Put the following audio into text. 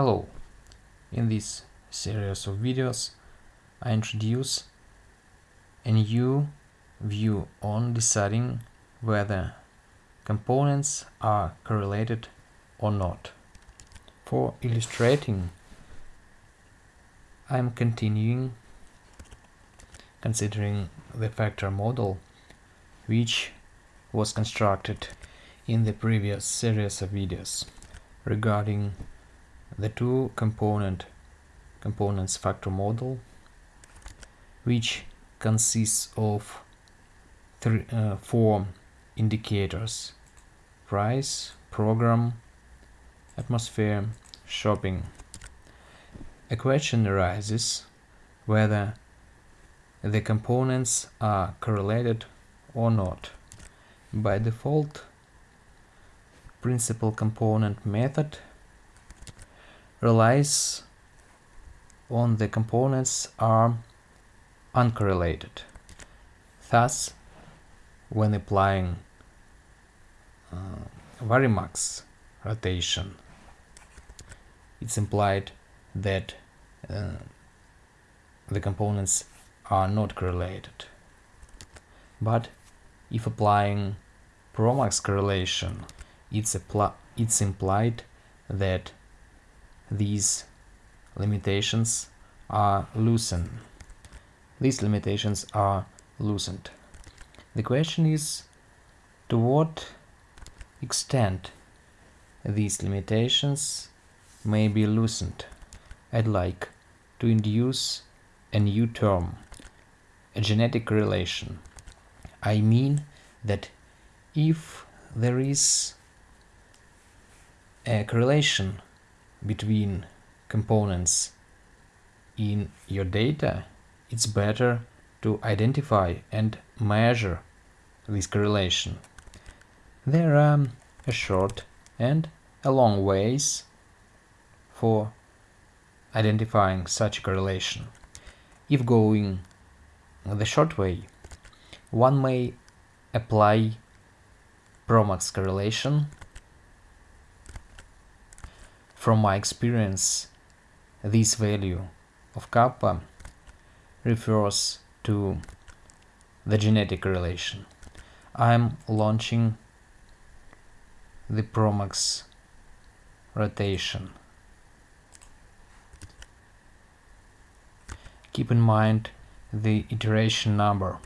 Hello! In this series of videos I introduce a new view on deciding whether components are correlated or not. For illustrating I am continuing considering the factor model which was constructed in the previous series of videos regarding the two component components factor model which consists of three, uh, four indicators price program atmosphere shopping. A question arises whether the components are correlated or not. By default principal component method relies on the components are uncorrelated. Thus, when applying uh, Varimax rotation, it's implied that uh, the components are not correlated. But if applying Promax correlation, it's, it's implied that these limitations are loosened. These limitations are loosened. The question is to what extent these limitations may be loosened. I'd like to induce a new term, a genetic relation. I mean that if there is a correlation between components in your data, it's better to identify and measure this correlation. There are um, a short and a long ways for identifying such a correlation. If going the short way, one may apply Promax correlation from my experience, this value of kappa refers to the genetic relation. I'm launching the Promax rotation. Keep in mind the iteration number